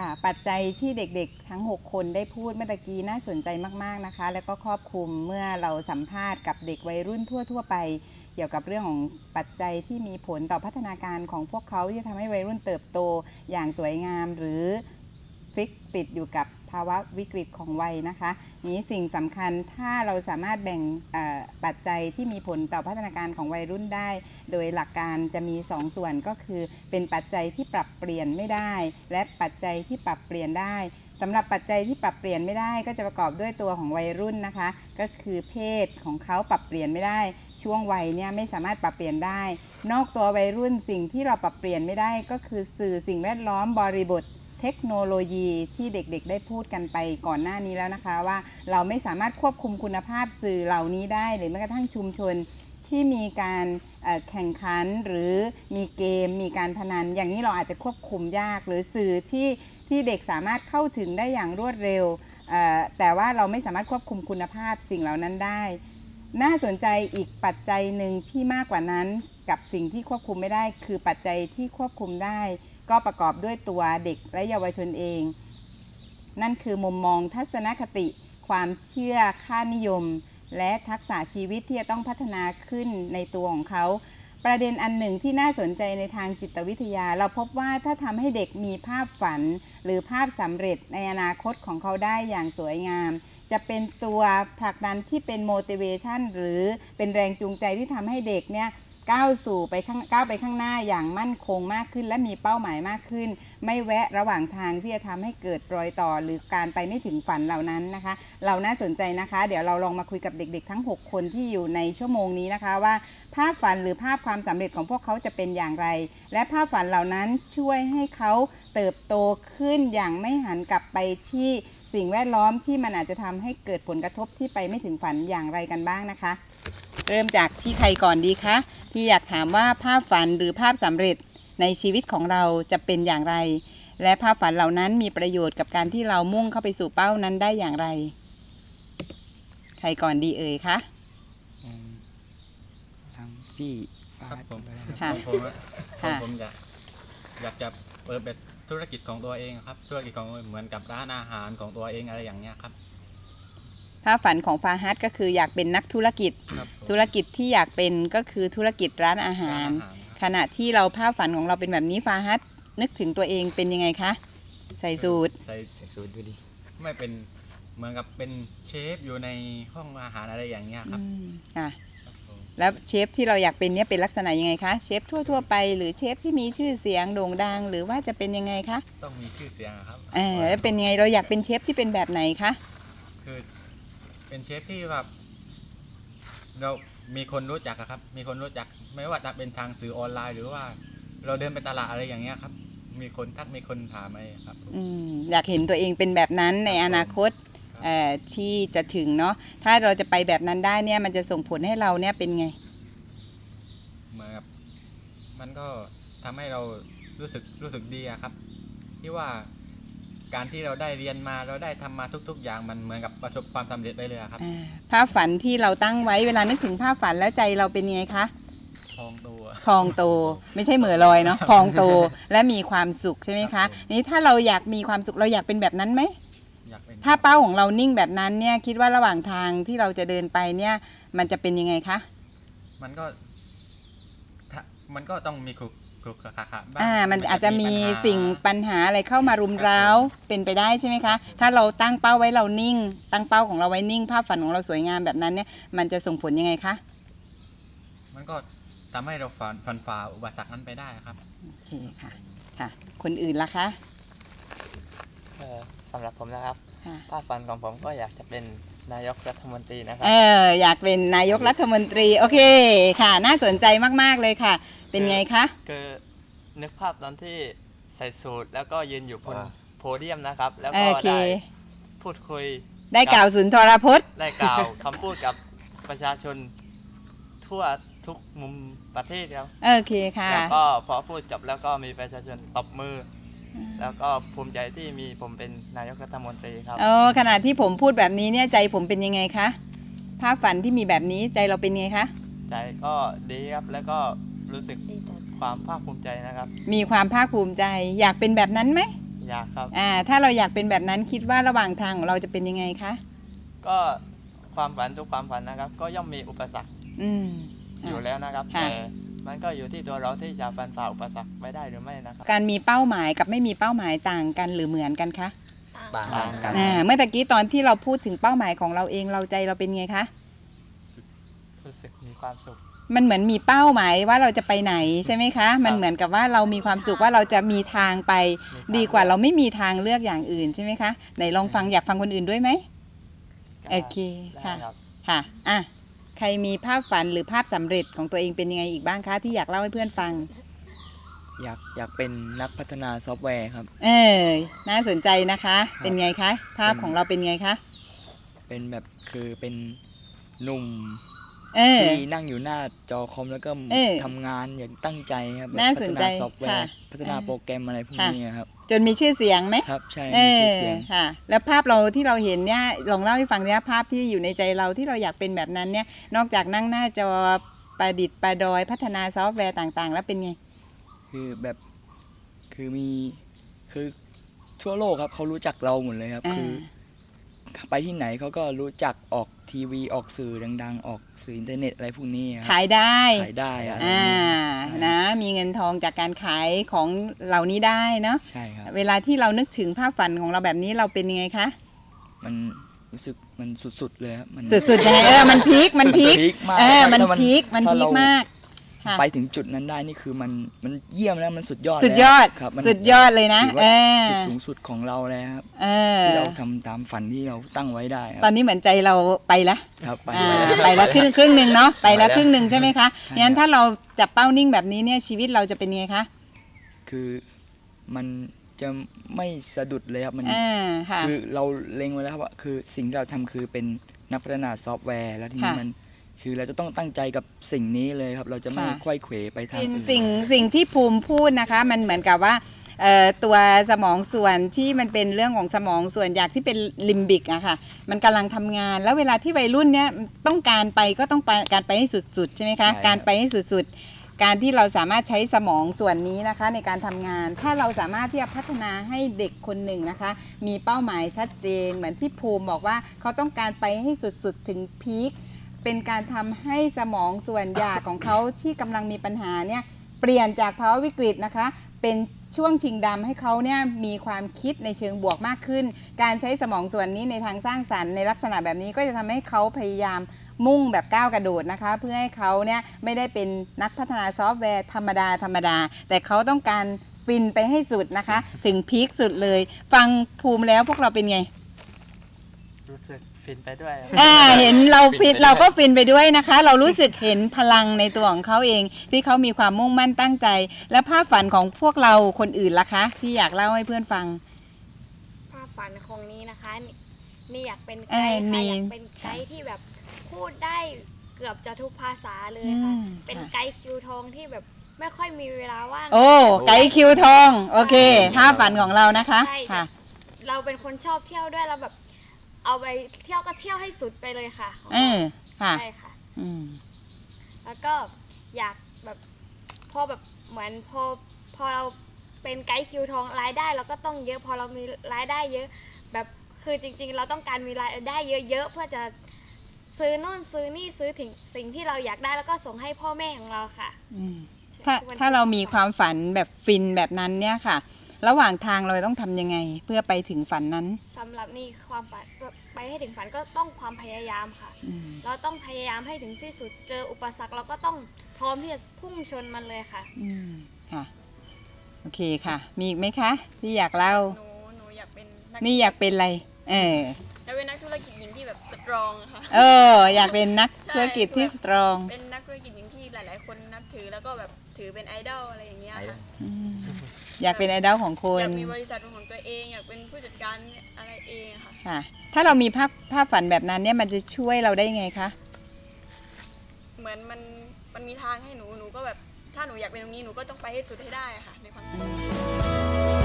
ค่ะ ปัจจัยที่เด็กๆ ทั้ง 6 คนได้พูดเมื่อกี้น่าสนใจมากๆนะคะ แล้วก็ครอบคลุมเมื่อเราสัมภาษณ์กับเด็กวัยรุ่นทั่ว ๆ ไป เกี่ยวกับเรื่องของปัจจัยที่มีผลต่อพัฒนาการของพวกเขาที่จะทำให้วัยรุ่นเติบโตอย่างสวยงาม หรือฟิกติดอยู่กับ ภาวะวิกฤตของวัยนะคะ นี้สิ่งสำคัญถ้าเราสามารถแบ่งปัจจัยที่มีผลต่อพัฒนาการของวัยรุ่นได้ โดยหลักการจะมี2ส่วนก็คือ เป็นปัจจัยที่ปรับเปลี่ยนไม่ได้ และปัจจัยที่ปรับเปลี่ยนได้สำหรับปัจจัยที่ปรับเปลี่ยนไม่ได้ก็จะประกอบด้วยตัวของวัยรุ่นนะคะ ก็คือเพศของเขาปรับเปลี่ยนไม่ได้ ช่วงวัยเนี่ยไม่สามารถปรับเปลี่ยนได้ นอกตัววัยรุ่นสิ่งที่เราปรับเปลี่ยนไม่ได้ ก็คือสื่อสิ่งแวดล้อมบริบท เทคโนโลยีที่เด็กๆ ได้พูดกันไปก่อนหน้านี้แล้วนะคะ ว่าเราไม่สามารถควบคุมคุณภาพสื่อเหล่านี้ได้ หรือแม้กระทั่งชุมชนที่มีการแข่งขันหรือมีเกมมีการพนัน อย่างนี้เราอาจจะควบคุมยาก หรือสื่อที่ที่เด็กสามารถเข้าถึงได้อย่างรวดเร็ว แต่ว่าเราไม่สามารถควบคุมคุณภาพสิ่งเหล่านั้นได้ น่าสนใจอีกปัจจัยหนึ่งที่มากกว่านั้นกับสิ่งที่ควบคุมไม่ได้ คือปัจจัยที่ควบคุมได้ ก็ประกอบด้วยตัวเด็กและเยาวชนเอง นั่นคือมุมมองทัศนคติ ความเชื่อค่านิยม และทักษะชีวิตที่จะต้องพัฒนาขึ้นในตัวของเขา ประเด็นอันหนึ่งที่น่าสนใจในทางจิตวิทยา เราพบว่าถ้าทำให้เด็กมีภาพฝัน หรือภาพสำเร็จในอนาคตของเขาได้อย่างสวยงามจะเป็นตัวผลักดันที่เป็น motivation หรือเป็นแรงจูงใจที่ทำให้เด็กเนี่ย ก้าวสู่ไปข้างก้าวไปข้างหน้าอย่างมั่นคงมากขึ้น และมีเป้าหมายมากขึ้น ไม่แวะระหว่างทางที่จะทำให้เกิดรอยต่อหรือการไปไม่ถึงฝันเหล่านั้นนะคะ เราน่าสนใจนะคะ เดี๋ยวเราลองมาคุยกับเด็ก ๆ ทั้ง 6 คนที่อยู่ในชั่วโมงนี้นะคะว่า ภาพฝันหรือภาพความสำเร็จของพวกเขาจะเป็นอย่างไร และภาพฝันเหล่านั้นช่วยให้เขาเติบโตขึ้นอย่างไม่หันกลับไปที่สิ่งแวดล้อมที่มันอาจจะทำให้เกิดผลกระทบที่ไปไม่ถึงฝันอย่างไรกันบ้างนะคะ เริ่มจากที่ใครก่อนดีคะ ที่อยากถามว่าภาพฝันหรือภาพสำเร็จในชีวิตของเราจะเป็นอย่างไร และภาพฝันเหล่านั้นมีประโยชน์กับการที่เรามุ่งเข้าไปสู่เป้านั้นได้อย่างไร ใครก่อนดีเอ่ยคะอืมทางพี่ฟาครับดผมค่ะของผมอะค่ะของผมอยากอยากจะเปิดเป็นธุรกิจของตัวเองครับ ธุรกิจของเหมือนกับร้านอาหารของตัวเองอะไรอย่างเงี้ยครับ ภาพฝันของฟาฮัดก็คืออยากเป็นนักธุรกิจครับผมธุรกิจที่อยากเป็นก็คือธุรกิจร้านอาหารร้นอาหารครับขณะที่เราภาพฝันของเราเป็นแบบนี้ฟาฮัดนึกถึงตัวเองเป็นยังไงคะ ใส่สูตรใส่ใส่สูตรดูดิไม่เป็นเหมือนกับเป็นเชฟอยู่ในห้องอาหารอะไรอย่างเงี้ยครับอืมค่ะครับผมแล้วเชฟที่เราอยากเป็นเนี่ยเป็นลักษณะยังไงคะเชฟทั่วๆไปหรือเชฟที่มีชื่อเสียงโด่งดัง หรือว่าจะเป็นยังไงคะต้องมีชื่อเสียงอะครับเออแล้วเป็นยังไงเราอยากเป็นเชฟที่เป็นแบบไหนคะคือ เป็นเชฟที่แบบเรามีคนรู้จักอะครับ มีคนรู้จัก ไม่ว่าจะเป็นทางสื่อออนไลน์ หรือว่า เราเดินไปตลาดอะไรอย่างเงี้ยครับ มีคนทักมีคนถามอะไรครับผมอืมอยากเห็นตัวเองเป็นแบบนั้นในอนาคตครับเอ่อที่จะถึงเนาะถ้าเราจะไปแบบนั้นได้เนี่ย มันจะส่งผลให้เราเนี่ยเป็นไงเหมือนกับมันก็ทำให้เรารู้สึกรู้สึกดีอะครับ ที่ว่า การที่เราได้เรียนมาเราได้ทำมาทุก ๆ อย่างมันเหมือนกับประสบความสำเร็จไปเลยอะครับอ่าภาพฝันที่เราตั้งไว้เวลานึกถึงภาพฝันแล้วใจเราเป็นยังไงคะทองตัวพองโตไม่ใช่เหมือลอยเนาะพองโตและมีความสุขใช่ไหมครัคะบผมนี่ถ้าเราอยากมีความสุขเราอยากเป็นแบบนั้นไหมอยากเป็นถ้าเป้าของเรานิ่งแบบนั้นเนี่ยคิดว่าระหว่างทางที่เราจะเดินไปเนี่ย มันจะเป็นยังไงคะมันก็ถ้ามันก็ต้องมี ครุกครุกคาคาบ้างอ่ามันอาจจะมีปัญหาสิ่งปัญหาอะไรเข้ามารุมเร้าครับผมเป็นไปได้ใช่ไหมคะ ถ้าเราตั้งเป้าไว้เรานิ่ง ตั้งเป้าของเราไว้นิ่ง ภาพฝันของเราสวยงามแบบนั้นเนี่ยมันจะส่งผลยังไงคะมันก็ทำให้เราฝันฟันฝ่าอุปสรรคนั้นไปได้ครับ โอเคค่ะค่ะ คนอื่นล่ะคะเอ่อสำหรับผมนะครับค่ะ ภาพฝันของผมก็อยากจะเป็น นายกรัฐมนตรีนะครัเอบออยากเป็นนายกรัฐมนตรี โอเคค่ะ น่าสนใจมากๆเลยค่ะ เป็นไงคะ คือนึกภาพตอนที่ใส่สูทแล้วก็ยืนอยู่บนอ่าโพเดียมนะครับ แล้วโอก็เค ได้พูดคุย ได้กล่าวสุนทรพจน์ ได้กล่าวคำพูดกับประชาชนทั่วทุกมุมประเทศครับ โอเคค่ะ แล้วก็พอพูดจบแล้วก็มีประชาชนตบมืออ แล้วก็ภูมิใจที่มีผมเป็นนายกรัฐมนตรีครับโอ้ขณะที่ผมพูดแบบนี้เนี่ยใจผมเป็นยังไงคะภาพฝันที่มีแบบนี้ใจเราเป็นไงคะใจก็ดีครับแล้วก็รู้สึกความภาคภูมิใจนะครับ มีความภาคภูมิใจ อยากเป็นแบบนั้นไหมอยากครับอ่าถ้าเราอยากเป็นแบบนั้นคิดว่าระหว่างทางของเราจะเป็นยังไงคะก็ความฝันทุกความฝันนะครับ ก็ย่อมมีอุปสรรค อืมอยู่แล้วนะครับค่ะแต่ มันก็อยู่ที่ตัวเราที่จะฟันฝ่าอุปสรรคไปได้หรือไม่นะครับ การมีเป้าหมายกับไม่มีเป้าหมายต่างกันหรือเหมือนกันคะต่างกันอ่าเมื่อตะกี้ตอนที่เราพูดถึงเป้าหมายของเราเองเราใจเราเป็นไงคะรู้สึกมีความสุข มันเหมือนมีเป้าหมายว่าเราจะไปไหนใช่ไหมคะ มันเหมือนกับว่าเรามีความสุขว่าเราจะมีทางไปมีทางดีกว่าเราไม่มีทางเลือกอย่างอื่นใช่ไหมคะไหนลองฟังอยากฟังคนอื่นด้วยไหมโอเคได้ค่ะครับค่ะอะ ใครมีภาพฝันหรือภาพสำเร็จของตัวเองเป็นยังไงอีกบ้างคะที่อยากเล่าให้เพื่อนฟัง อยากอยากเป็นนักพัฒนาซอฟต์แวร์ครับ เออน่าสนใจนะคะ เป็นไงคะ ภาพของเราเป็นไงคะ เป็นแบบคือเป็นหนุ่ม เออ ที่นั่งอยู่หน้าจอคอมแล้วก็เออทำงานอย่างตั้งใจครับแบบน่าสนใจพัฒนาซอฟต์แวค่ะร์พัฒนาโปรแกรมอะไรพวกค่ะ นี้ครับ จนมีชื่อเสียงไหมครับใช่เอมีอชื่อเสียง ค่ะ แล้วภาพเราที่เราเห็นเนี่ยลองเล่าให้ฟังเนี่ยภาพที่อยู่ในใจเราที่เราอยากเป็นแบบนั้นเนี่ย นอกจากนั่งหน้าจอประดิษฐ์ประดอยพัฒนาซอฟต์แวร์ต่างๆ แล้วเป็นไง คือแบบคือมีคือทั่วโลกครับเขารู้จักเราหมดเลยครับ อ่า คือ ไปที่ไหนเขาก็รู้จักออกทีวีออกสื่อดัง ๆ ออก สื่ออินเทอร์เน็ตอะไรพวกนี้ครับขายได้ขายได้อะไรอ่าแบบนะ มีเงินทองจากการขายของเหล่านี้ได้เนาะใช่ครับเวลาที่เรานึกถึงภาพฝันของเราแบบนี้เราเป็นยังไงคะมันรู้สึกมันสุดๆเลยครับมันสุดๆยังไงเออมันพีคมันพีคพีคมากเออมันถ้าพีคมันถ้าพีคเรามาก ค่ะไปถึงจุดนั้นได้นี่คือมันมันเยี่ยมแล้วมันสุดยอดสุดยอดแล้วครับมันสุดยอดเลยนะถือเอว่าอจุดสูงสุดของเราแล้วครับเออที่เราทำตามฝันที่เราตั้งไว้ได้คตอรันบนี้เหมือนใจเราไปละ ครับไปอ่าแล้ว ไปแล้วครึ่งครึ่งหนึ่งเนาะไปแล้วไปแล้วครึ่งหนึ่งใช่ไหมคะใช่ งั้นครับถ้ถ้าเราจับเป้านิ่งแบบนี้เนี่ยชีวิตเราจะเป็นยังไงคะคือมันจะไม่สะดุดเลยครับมัน อ่าค่ะ คือเราเล็งไว้แล้วครับว่าคือสิ่งที่เราทำคือเป็นนักพัฒนาซอฟต์แวร์ แล้วทีนี้ค่ะ มัน คือเราจะต้องตั้งใจกับสิ่งนี้เลยครับ เราจะไม่ค่ะไขว้เขวไปทางเป็นอื่น สิ่งสิ่งที่ภูมิพูดนะคะ มันเหมือนกับว่าเอ่อตัวสมองส่วนที่มันเป็นเรื่องของสมองส่วนอยากที่เป็นลิมบิกอะค่ะ มันกำลังทำงาน แล้วเวลาที่วัยรุ่นเนี้ยต้องการไปก็ต้องไปการไปให้สุดๆใช่ไหมคะ ใช่ครับ การไปให้สุดๆ การที่เราสามารถใช้สมองส่วนนี้นะคะ ในการทำงาน ถ้าเราสามารถที่จะพัฒนาให้เด็กคนหนึ่งนะคะ มีเป้าหมายชัดเจน เหมือนที่ภูมิบอกว่าเขาต้องการไปให้สุดๆถึงพีค เป็นการทำให้สมองส่วนหยาของเขาที่กำลังมีปัญหาเนี่ยเปลี่ยนจากภาวะวิกฤตนะคะ เป็นช่วงชิงดำให้เขาเนี่ยมีความคิดในเชิงบวกมากขึ้น การใช้สมองส่วนนี้ในทางสร้างสรรค์ในลักษณะแบบนี้ก็จะทำให้เขาพยายามมุ่งแบบก้าวกระโดดนะคะ เพื่อให้เขาเนี่ยไม่ได้เป็นนักพัฒนาซอฟต์แวร์ธรรมดาธรรมดา แต่เขาต้องการฟินไปให้สุดนะคะ ถึง peak สุดเลย ฟังภูมิแล้วพวกเราเป็นไง รู้สึก ฟินไปด้วยครับอ่าเห็นเราฟินฟินไปด้วยเราก็ฟินไปด้วยนะคะ เรารู้สึกเห็นพลังในตัวของเขาเอง ที่เขามีความมุ่งมั่นตั้งใจ และภาพฝันของพวกเราคนอื่นล่ะคะ ที่อยากเล่าให้เพื่อนฟัง ภาพฝันของนี้นะคะนี่นี่อยากเป็นเอไกอด์นี่ ค่ะอยากเป็นไกด์ที่แบบพูดได้เกือบจะทุกภาษาเลยค่ะอืมเป็นค่ะไกด์คิวทองที่แบบไม่ค่อยมีเวลาว่าง โอ้ไก่คิวทอง โอเค ภาพฝันของเรานะคะใช่ค่ะเราเป็นคนชอบเที่ยวด้วยเราแบบ เอาไปเที่ยวก็เที่ยวให้สุดไปเลยค่ะเออค่ะใช่ค่ะ อืมแล้วก็อยากแบบพอแบบเหมือนพอพอเราเป็นไกด์คิวทองรายได้เราก็ต้องเยอะพอเรามีรายได้เยอะ แบบคือจริง ๆ เราต้องการมีรายได้เยอะๆเพื่อจะซื้อนู่นซื้อนี่ซื้อถึงสิ่งที่เราอยากได้แล้วก็ส่งให้พ่อแม่ของเราค่ะอืมถ้าถ้าเรามีความฝันแบบฟินแบบนั้นเนี่ยค่ะ ระหว่างทางเราต้องทำยังไง เพื่อไปถึงฝันนั้น สำหรับนี่ความฝันไปให้ถึงฝันก็ต้องความพยายามค่ะ อืม เราต้องพยายามให้ถึงที่สุดเจออุปสรรคเราก็ต้องพร้อมที่จะพุ่งชนมันเลยค่ะ อืมค่ะ โอเคค่ะ มีอีกไหมคะ ที่อยากเล่า หนูหนูอยากเป็นนักนี่อยากเป็นอะไร เออ อยากเป็นนักธุรกิจหญิงที่แบบสตรองอะค่ะ เออ อยากเป็นนักธุรกิจที่สตรองเป็นนักธุรกิจหญิงที่หลาย ๆ คนนับถือแล้วก็แบบถือเป็นไอดอลอะไรอย่างเงี้ยค่ะ อ ยากเป็นไอดอลของคอนยากมีบริษัทเป็นของตัวเอง อยากเป็นผู้จัดการอะไรเองอะค่ะ ค่ะ ถ้าเรามีภาพภาพฝันแบบนั้นเนี่ยมันจะช่วยเราได้ยังไงคะ เหมือนมันมันมีทางให้หนูหนูก็แบบถ้าหนูอยากเป็นตรงนี้หนูก็ต้องไปให้สุดให้ได้อะค่ะในความคิด